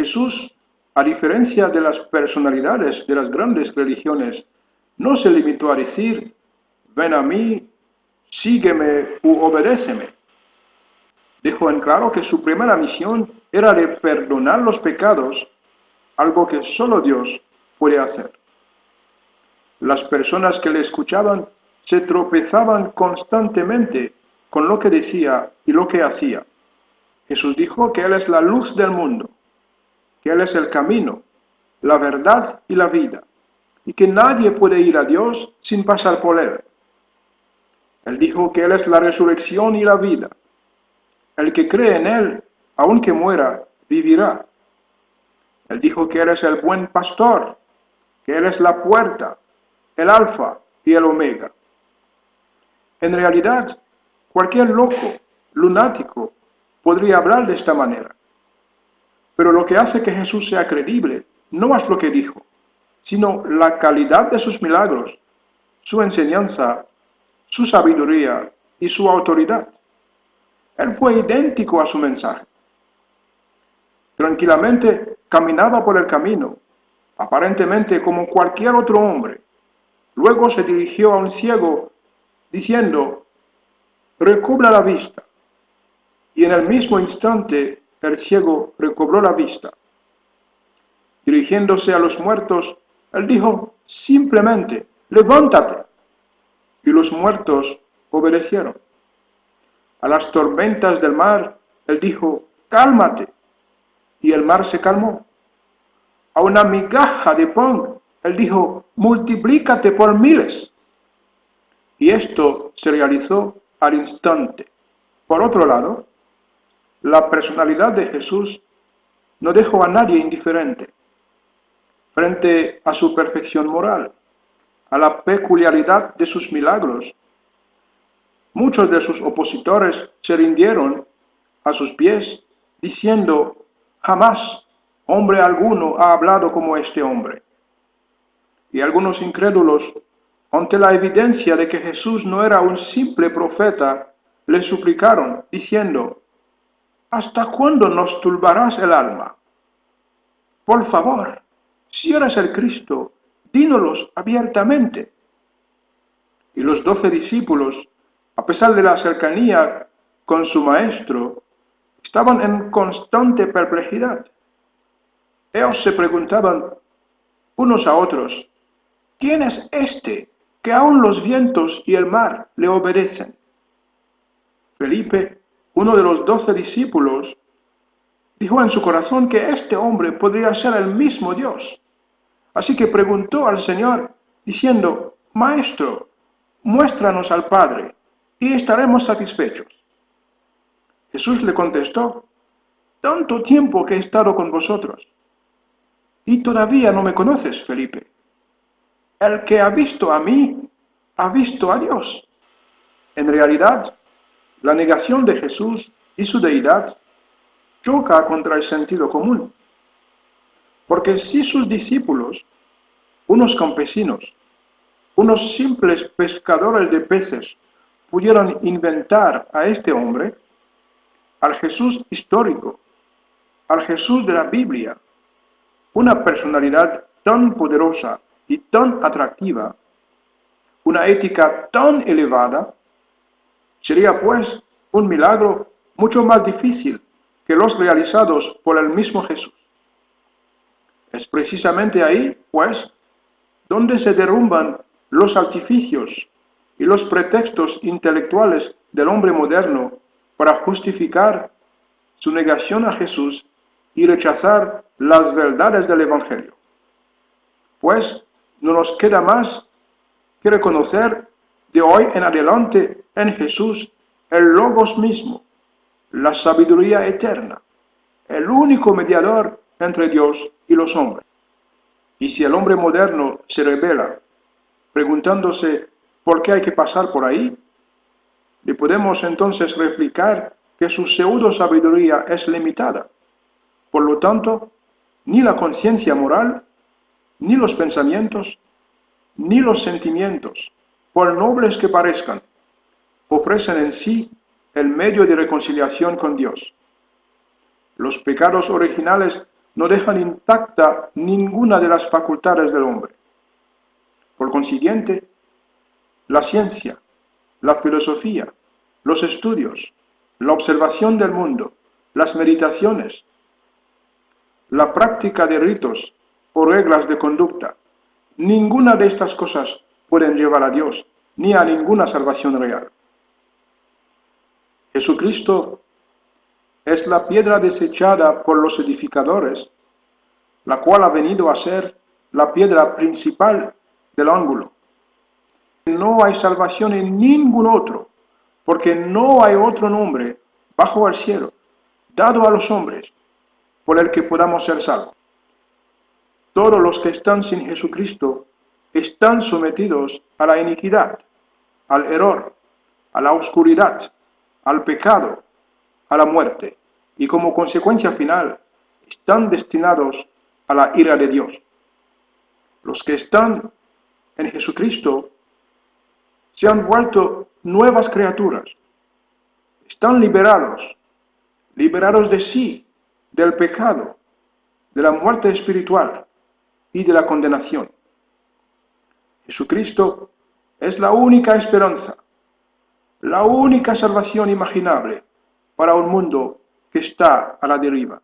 Jesús, a diferencia de las personalidades de las grandes religiones, no se limitó a decir, ven a mí, sígueme u obedéceme. Dejó en claro que su primera misión era de perdonar los pecados, algo que solo Dios puede hacer. Las personas que le escuchaban se tropezaban constantemente con lo que decía y lo que hacía. Jesús dijo que Él es la luz del mundo, que Él es el camino, la verdad y la vida, y que nadie puede ir a Dios sin pasar por Él. Él dijo que Él es la resurrección y la vida. El que cree en Él, aunque muera, vivirá. Él dijo que Él es el buen pastor, que Él es la puerta, el alfa y el omega. En realidad, cualquier loco, lunático, podría hablar de esta manera. Pero lo que hace que Jesús sea creíble no es lo que dijo, sino la calidad de sus milagros, su enseñanza, su sabiduría y su autoridad. Él fue idéntico a su mensaje. Tranquilamente caminaba por el camino, aparentemente como cualquier otro hombre. Luego se dirigió a un ciego diciendo, recobra la vista. Y en el mismo instante el ciego recobró la vista. Dirigiéndose a los muertos, él dijo simplemente, levántate. Y los muertos obedecieron. A las tormentas del mar, él dijo, cálmate. Y el mar se calmó. A una migaja de pan, él dijo, multiplícate por miles. Y esto se realizó al instante. Por otro lado, la personalidad de Jesús no dejó a nadie indiferente frente a su perfección moral, a la peculiaridad de sus milagros. Muchos de sus opositores se rindieron a sus pies, diciendo, jamás hombre alguno ha hablado como este hombre. Y algunos incrédulos, ante la evidencia de que Jesús no era un simple profeta, le suplicaron, diciendo, ¿Hasta cuándo nos turbarás el alma? Por favor, si eres el Cristo, dínolos abiertamente. Y los doce discípulos, a pesar de la cercanía con su maestro, estaban en constante perplejidad. Ellos se preguntaban unos a otros, ¿quién es este que aun los vientos y el mar le obedecen? Felipe, uno de los doce discípulos, dijo en su corazón que este hombre podría ser el mismo Dios. Así que preguntó al Señor, diciendo, Maestro, muéstranos al Padre, y estaremos satisfechos. Jesús le contestó, Tanto tiempo que he estado con vosotros, y todavía no me conoces, Felipe. El que ha visto a mí, ha visto a Dios. En realidad, la negación de Jesús y su deidad choca contra el sentido común. Porque si sus discípulos, unos campesinos, unos simples pescadores de peces, pudieron inventar a este hombre, al Jesús histórico, al Jesús de la Biblia, una personalidad tan poderosa y tan atractiva, una ética tan elevada, sería pues un milagro mucho más difícil que los realizados por el mismo Jesús. Es precisamente ahí, pues, donde se derrumban los artificios y los pretextos intelectuales del hombre moderno para justificar su negación a Jesús y rechazar las verdades del Evangelio. Pues no nos queda más que reconocer de hoy en adelante en Jesús el Logos mismo, la sabiduría eterna, el único mediador entre Dios y los hombres. Y si el hombre moderno se revela preguntándose por qué hay que pasar por ahí, le podemos entonces replicar que su pseudo sabiduría es limitada. Por lo tanto, ni la conciencia moral, ni los pensamientos, ni los sentimientos, por nobles que parezcan, ofrecen en sí el medio de reconciliación con Dios. Los pecados originales no dejan intacta ninguna de las facultades del hombre. Por consiguiente, la ciencia, la filosofía, los estudios, la observación del mundo, las meditaciones, la práctica de ritos o reglas de conducta, ninguna de estas cosas pueden llevar a Dios ni a ninguna salvación real. Jesucristo es la piedra desechada por los edificadores, la cual ha venido a ser la piedra principal del ángulo. No hay salvación en ningún otro, porque no hay otro nombre bajo el cielo, dado a los hombres, por el que podamos ser salvos. Todos los que están sin Jesucristo están sometidos a la iniquidad, al error, a la oscuridad, al pecado, a la muerte, y como consecuencia final están destinados a la ira de Dios. Los que están en Jesucristo se han vuelto nuevas criaturas, están liberados, liberados de sí, del pecado, de la muerte espiritual y de la condenación. Jesucristo es la única esperanza, la única salvación imaginable para un mundo que está a la deriva.